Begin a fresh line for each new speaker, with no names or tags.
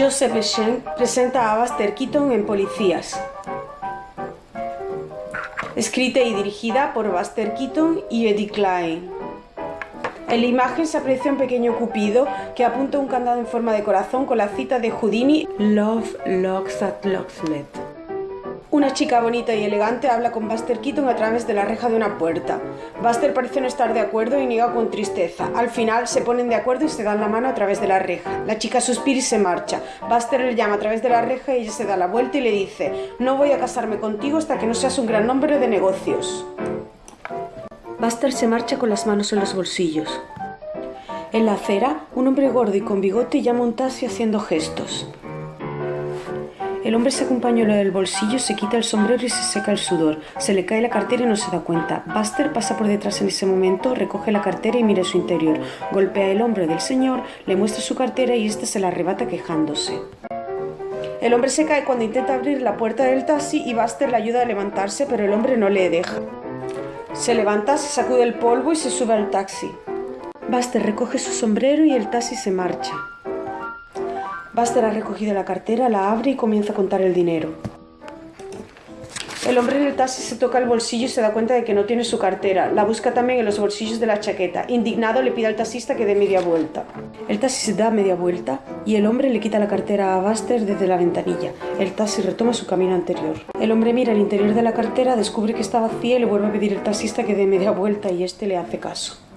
Joseph Schenck presenta a Buster Keaton en Policías. Escrita y dirigida por Buster Keaton y Eddie Klein. En la imagen se aprecia un pequeño cupido que apunta un candado en forma de corazón con la cita de Houdini Love locks that locksmith. Una chica bonita y elegante habla con Buster Keaton a través de la reja de una puerta. Buster parece no estar de acuerdo y niega con tristeza. Al final se ponen de acuerdo y se dan la mano a través de la reja. La chica suspira y se marcha. Buster le llama a través de la reja y ella se da la vuelta y le dice No voy a casarme contigo hasta que no seas un gran hombre de negocios. Buster se marcha con las manos en los bolsillos. En la acera, un hombre gordo y con bigote llama un taxi haciendo gestos. El hombre se acompaña en del bolsillo, se quita el sombrero y se seca el sudor. Se le cae la cartera y no se da cuenta. Buster pasa por detrás en ese momento, recoge la cartera y mira su interior. Golpea el hombro del señor, le muestra su cartera y este se la arrebata quejándose. El hombre se cae cuando intenta abrir la puerta del taxi y Buster le ayuda a levantarse, pero el hombre no le deja. Se levanta, se sacude el polvo y se sube al taxi. Buster recoge su sombrero y el taxi se marcha. Buster ha recogido la cartera, la abre y comienza a contar el dinero. El hombre en el taxi se toca el bolsillo y se da cuenta de que no tiene su cartera. La busca también en los bolsillos de la chaqueta. Indignado le pide al taxista que dé media vuelta. El taxi se da media vuelta y el hombre le quita la cartera a Buster desde la ventanilla. El taxi retoma su camino anterior. El hombre mira el interior de la cartera, descubre que está vacía y le vuelve a pedir al taxista que dé media vuelta y este le hace caso.